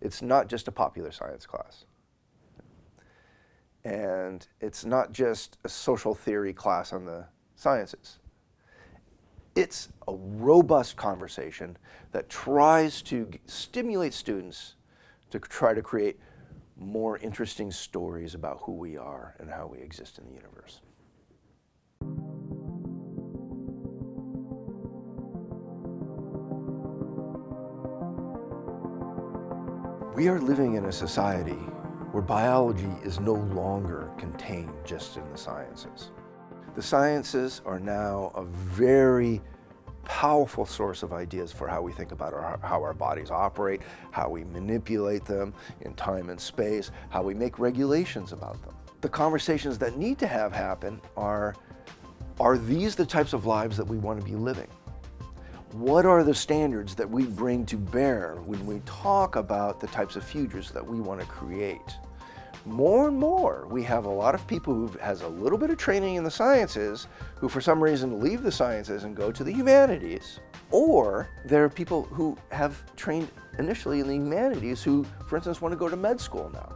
It's not just a popular science class. And it's not just a social theory class on the sciences. It's a robust conversation that tries to stimulate students to try to create more interesting stories about who we are and how we exist in the universe. We are living in a society where biology is no longer contained just in the sciences. The sciences are now a very powerful source of ideas for how we think about our, how our bodies operate, how we manipulate them in time and space, how we make regulations about them. The conversations that need to have happen are, are these the types of lives that we want to be living? What are the standards that we bring to bear when we talk about the types of futures that we want to create? More and more, we have a lot of people who has a little bit of training in the sciences who for some reason leave the sciences and go to the humanities. Or there are people who have trained initially in the humanities who, for instance, want to go to med school now.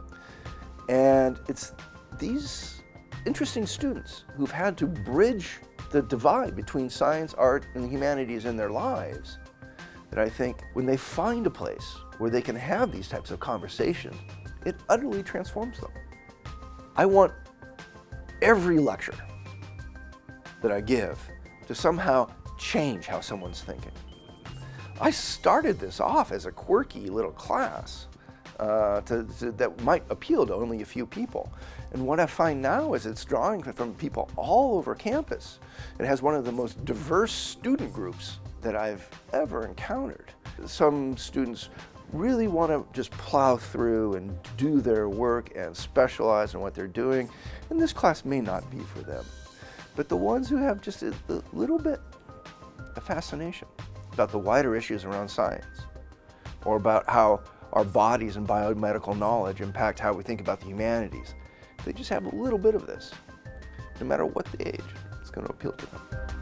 And it's these interesting students who've had to bridge the divide between science, art, and humanities in their lives that I think when they find a place where they can have these types of conversations, it utterly transforms them. I want every lecture that I give to somehow change how someone's thinking. I started this off as a quirky little class uh, to, to, that might appeal to only a few people. And what I find now is it's drawing from people all over campus. It has one of the most diverse student groups that I've ever encountered. Some students really want to just plow through and do their work and specialize in what they're doing. And this class may not be for them. But the ones who have just a, a little bit of fascination about the wider issues around science or about how our bodies and biomedical knowledge impact how we think about the humanities. They just have a little bit of this. No matter what the age, it's going to appeal to them.